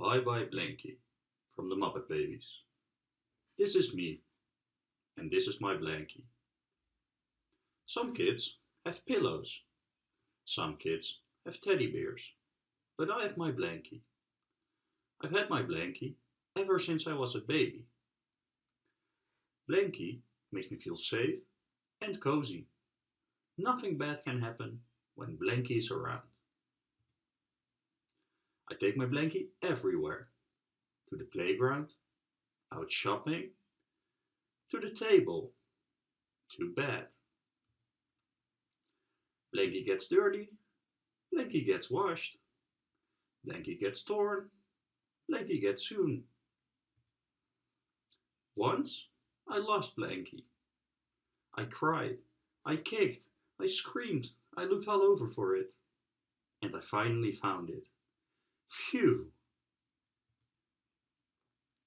Bye Bye Blankie from the Muppet Babies. This is me, and this is my blankie. Some kids have pillows, some kids have teddy bears, but I have my blankie. I've had my blankie ever since I was a baby. Blankie makes me feel safe and cozy. Nothing bad can happen when Blankie is around. I take my blankie everywhere. To the playground, out shopping, to the table, to bed. Blankie gets dirty, Blankie gets washed, Blankie gets torn, Blankie gets sewn. Once I lost Blankie. I cried, I kicked, I screamed, I looked all over for it. And I finally found it. Phew!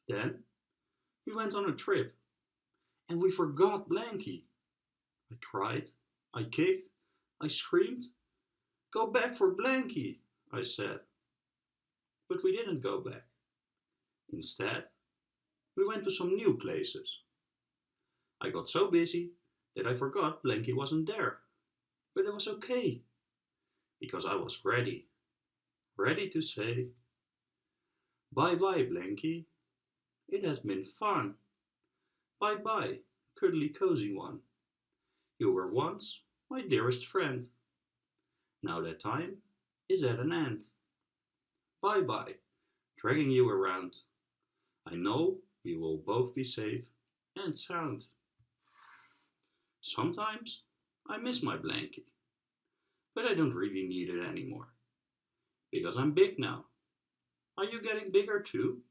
Then we went on a trip and we forgot Blankie. I cried, I kicked, I screamed. Go back for Blankie, I said. But we didn't go back. Instead, we went to some new places. I got so busy that I forgot Blankie wasn't there. But it was okay, because I was ready ready to say, Bye bye, Blankie. It has been fun. Bye bye, cuddly cozy one. You were once my dearest friend. Now that time is at an end. Bye bye, dragging you around. I know we will both be safe and sound. Sometimes I miss my blankie, but I don't really need it anymore because I'm big now. Are you getting bigger too?